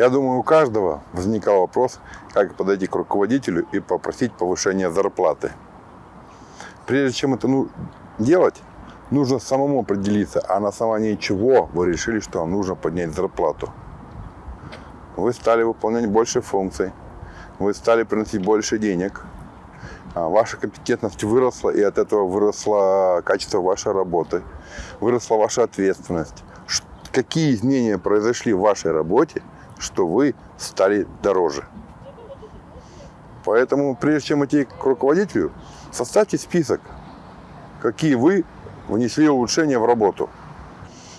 Я думаю, у каждого возникал вопрос, как подойти к руководителю и попросить повышения зарплаты. Прежде чем это ну, делать, нужно самому определиться, а на основании чего вы решили, что вам нужно поднять зарплату. Вы стали выполнять больше функций, вы стали приносить больше денег, а ваша компетентность выросла, и от этого выросло качество вашей работы, выросла ваша ответственность. Какие изменения произошли в вашей работе, что вы стали дороже? Поэтому, прежде чем идти к руководителю, составьте список, какие вы внесли улучшения в работу.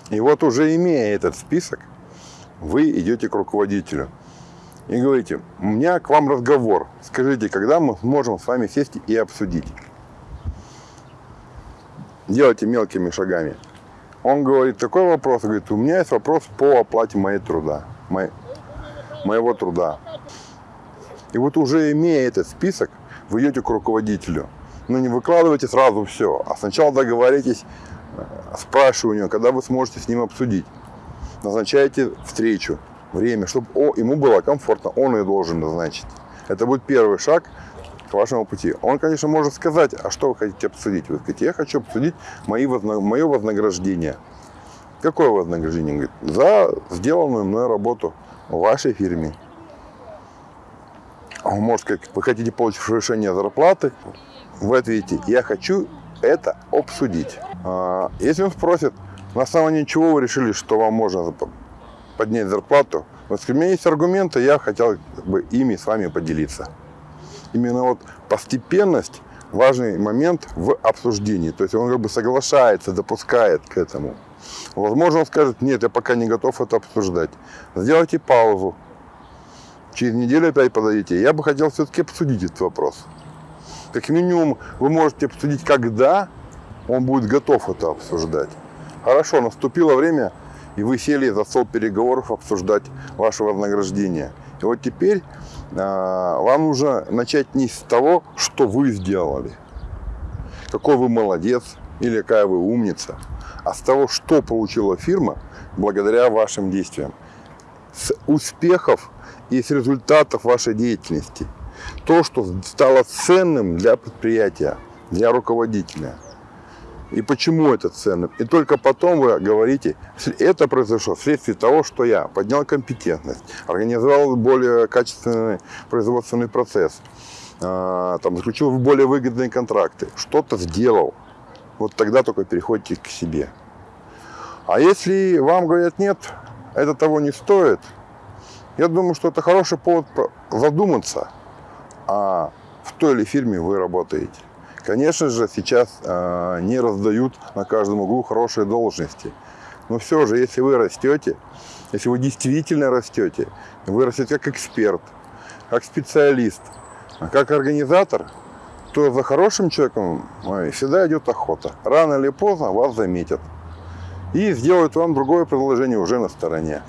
И вот уже имея этот список, вы идете к руководителю и говорите, у меня к вам разговор, скажите, когда мы сможем с вами сесть и обсудить. Делайте мелкими шагами. Он говорит, такой вопрос, говорит, у меня есть вопрос по оплате моей труда, моей, моего труда. И вот уже имея этот список, вы идете к руководителю. Но не выкладывайте сразу все, а сначала договоритесь, э, спрашиваю у него, когда вы сможете с ним обсудить. Назначайте встречу, время, чтобы о, ему было комфортно, он ее должен назначить. Это будет первый шаг к вашему пути. Он, конечно, может сказать, а что вы хотите обсудить? Вы говорите, я хочу обсудить мои возна... мое вознаграждение. Какое вознаграждение? Говорит, за сделанную мной работу в вашей фирме. Он может сказать, вы хотите получить повышение зарплаты? Вы ответите, я хочу это обсудить. А, если он спросит, на основании чего вы решили, что вам можно поднять зарплату, у меня есть аргументы, я хотел бы ими с вами поделиться. Именно вот постепенность важный момент в обсуждении. То есть он как бы соглашается, допускает к этому. Возможно, он скажет, нет, я пока не готов это обсуждать. Сделайте паузу. Через неделю опять подойдите. Я бы хотел все-таки обсудить этот вопрос. Как минимум, вы можете обсудить, когда он будет готов это обсуждать. Хорошо, наступило время, и вы сели за стол переговоров обсуждать ваше вознаграждение. И вот теперь а, вам нужно начать не с того, что вы сделали, какой вы молодец или какая вы умница, а с того, что получила фирма благодаря вашим действиям. С успехов и с результатов вашей деятельности. То, что стало ценным для предприятия, для руководителя – и почему это ценно. И только потом вы говорите, это произошло вследствие того, что я поднял компетентность, организовал более качественный производственный процесс, а, там, заключил более выгодные контракты, что-то сделал. Вот тогда только переходите к себе. А если вам говорят, нет, это того не стоит, я думаю, что это хороший повод задуматься, а в той или фирме вы работаете. Конечно же, сейчас э, не раздают на каждом углу хорошие должности. Но все же, если вы растете, если вы действительно растете, вы растете как эксперт, как специалист, а как организатор, то за хорошим человеком всегда идет охота. Рано или поздно вас заметят. И сделают вам другое предложение уже на стороне.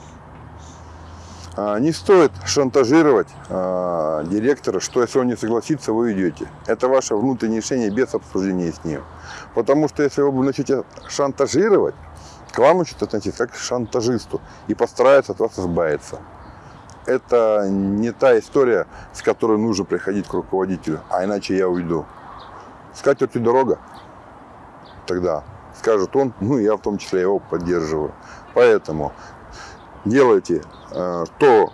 А, не стоит шантажировать а, директора, что если он не согласится, вы уйдете. Это ваше внутреннее решение без обсуждения с ним. Потому что если вы начнете шантажировать, к вам начнут относиться как к шантажисту и постараются от вас избавиться. Это не та история, с которой нужно приходить к руководителю, а иначе я уйду. Скатертью дорога. Тогда скажет он, ну я в том числе его поддерживаю. Поэтому делайте э, то,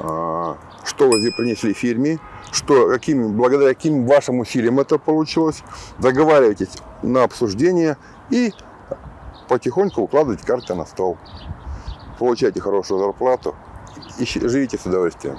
э, что вы принесли фирме, что, какими, благодаря каким вашим усилиям это получилось, договаривайтесь на обсуждение и потихоньку укладывайте карты на стол. Получайте хорошую зарплату и живите с удовольствием.